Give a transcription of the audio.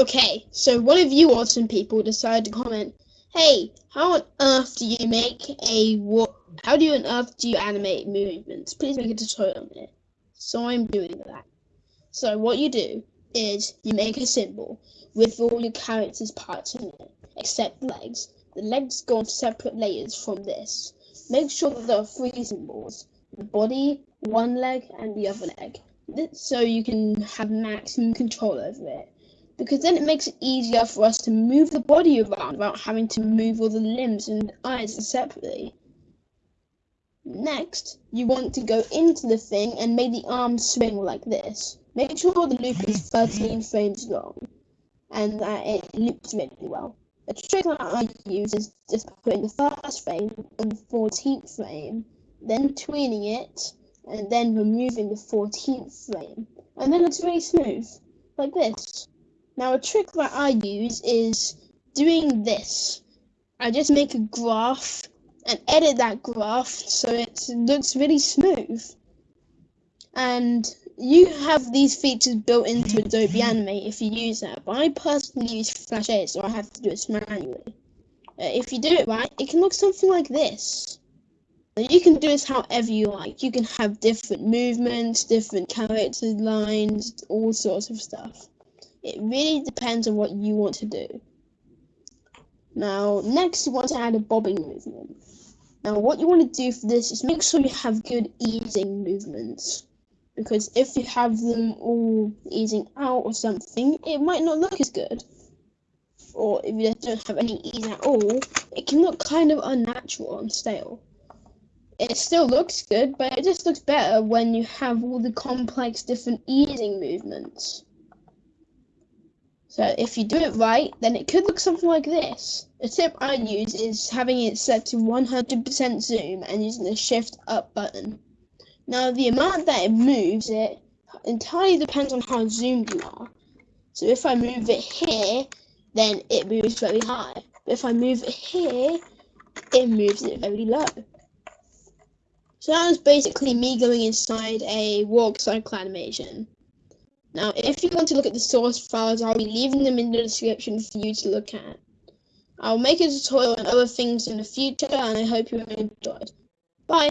Okay, so one of you awesome people decided to comment, "Hey, how on earth do you make a what? How do you on earth do you animate movements? Please make a tutorial on it." So I'm doing that. So what you do is you make a symbol with all your character's parts in it, except legs. The legs go on separate layers from this. Make sure that there are three symbols: the body, one leg, and the other leg. So you can have maximum control over it because then it makes it easier for us to move the body around without having to move all the limbs and eyes separately. Next, you want to go into the thing and make the arm swing like this. Make sure the loop is 13 frames long and that it loops really well. A trick that I use is just putting the first frame on the 14th frame, then tweening it, and then removing the 14th frame. And then it's very smooth, like this. Now a trick that I use is doing this. I just make a graph and edit that graph so it looks really smooth. And you have these features built into Adobe Animate if you use that, but I personally use Flash 8 so I have to do it manually. Uh, if you do it right, it can look something like this. You can do this however you like. You can have different movements, different character lines, all sorts of stuff. It really depends on what you want to do. Now, next you want to add a bobbing movement. Now, what you want to do for this is make sure you have good easing movements. Because if you have them all easing out or something, it might not look as good. Or if you don't have any ease at all, it can look kind of unnatural and stale. It still looks good, but it just looks better when you have all the complex different easing movements. So if you do it right, then it could look something like this. A tip I use is having it set to 100% zoom and using the shift up button. Now the amount that it moves it entirely depends on how zoomed you are. So if I move it here, then it moves very high. But if I move it here, it moves it very low. So that was basically me going inside a walk cycle animation. Now, if you want to look at the source files, I'll be leaving them in the description for you to look at. I'll make a tutorial on other things in the future, and I hope you enjoyed. Bye!